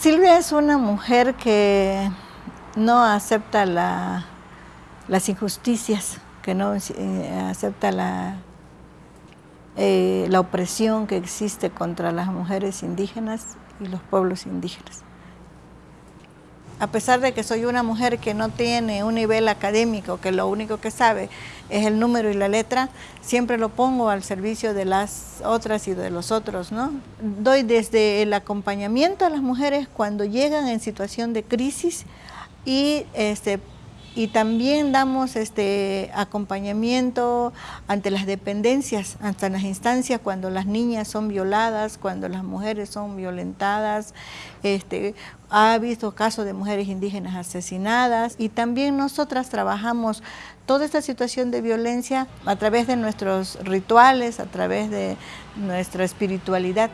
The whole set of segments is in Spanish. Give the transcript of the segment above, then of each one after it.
Silvia es una mujer que no acepta las injusticias, que no eh, acepta eh, la opresión que existe contra las mujeres indígenas y los pueblos indígenas. A pesar de que soy una mujer que no tiene un nivel académico, que lo único que sabe es el número y la letra, siempre lo pongo al servicio de las otras y de los otros, ¿no? Doy desde el acompañamiento a las mujeres cuando llegan en situación de crisis y este, y también damos este acompañamiento ante las dependencias, ante las instancias cuando las niñas son violadas, cuando las mujeres son violentadas, este, ha visto casos de mujeres indígenas asesinadas y también nosotras trabajamos toda esta situación de violencia a través de nuestros rituales, a través de nuestra espiritualidad.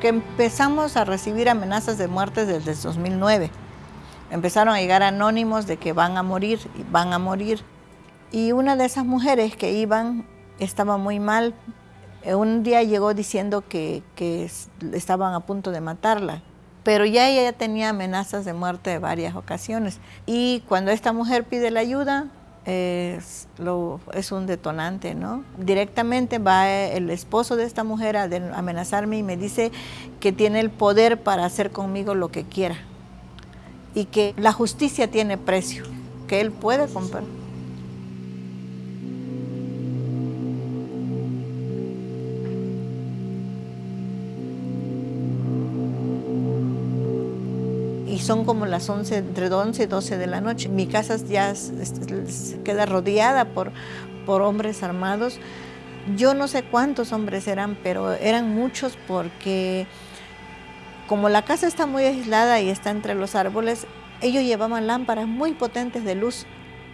Que empezamos a recibir amenazas de muerte desde el 2009. Empezaron a llegar anónimos de que van a morir, van a morir. Y una de esas mujeres que iban estaba muy mal. Eh, un día llegó diciendo que, que estaban a punto de matarla, pero ya ella tenía amenazas de muerte de varias ocasiones. Y cuando esta mujer pide la ayuda, es, lo, es un detonante, ¿no? Directamente va el esposo de esta mujer a amenazarme y me dice que tiene el poder para hacer conmigo lo que quiera y que la justicia tiene precio, que él puede comprar. Son como las 11, entre 11 y 12 de la noche. Mi casa ya queda rodeada por, por hombres armados. Yo no sé cuántos hombres eran, pero eran muchos porque como la casa está muy aislada y está entre los árboles, ellos llevaban lámparas muy potentes de luz.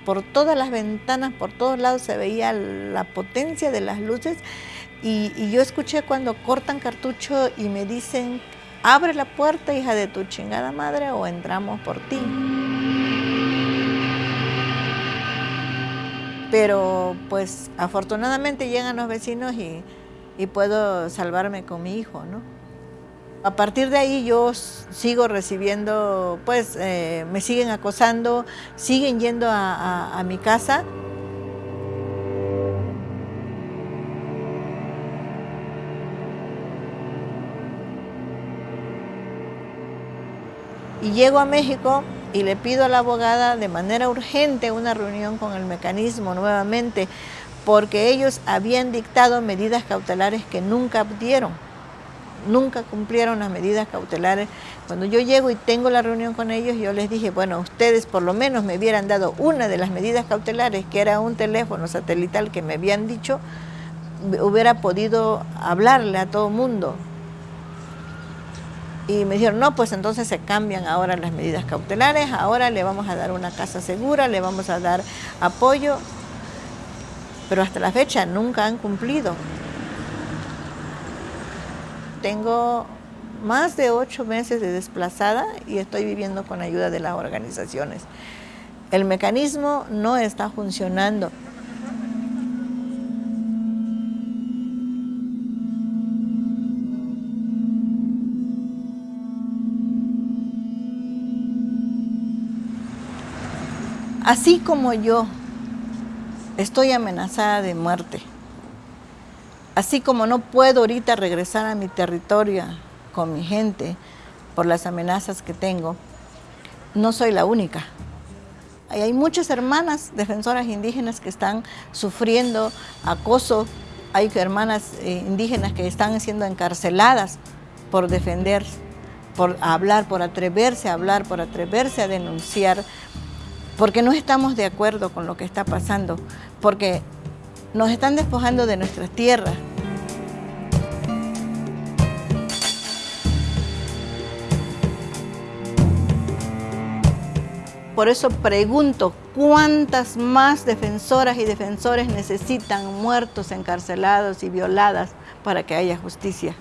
Por todas las ventanas, por todos lados se veía la potencia de las luces y, y yo escuché cuando cortan cartucho y me dicen abre la puerta, hija de tu chingada madre, o entramos por ti. Pero pues afortunadamente llegan los vecinos y, puedo salvarme con mi hijo, ¿no? A partir de ahí yo sigo recibiendo, pues eh, me siguen acosando, siguen yendo a mi casa. Y llego a México y le pido a la abogada de manera urgente una reunión con el mecanismo nuevamente porque ellos habían dictado medidas cautelares que nunca dieron, nunca cumplieron las medidas cautelares. Cuando yo llego y tengo la reunión con ellos, yo les dije, bueno, ustedes por lo menos me hubieran dado una de las medidas cautelares, que era un teléfono satelital que me habían dicho, hubiera podido hablarle a todo mundo, y me dijeron, no, pues entonces se cambian ahora las medidas cautelares, ahora le vamos a dar una casa segura, le vamos a dar apoyo, pero hasta la fecha nunca han cumplido. Tengo más de ocho meses de desplazada y estoy viviendo con ayuda de las organizaciones. El mecanismo no está funcionando. Así como yo estoy amenazada de muerte, así como no puedo ahorita regresar a mi territorio con mi gente por las amenazas que tengo, no soy la única. Hay muchas hermanas defensoras indígenas que están sufriendo acoso, hay hermanas eh, indígenas que están siendo encarceladas por defender, por hablar, por atreverse a hablar, por atreverse a denunciar porque no estamos de acuerdo con lo que está pasando, porque nos están despojando de nuestras tierras. Por eso pregunto, ¿cuántas más defensoras y defensores necesitan muertos, encarcelados y violadas para que haya justicia?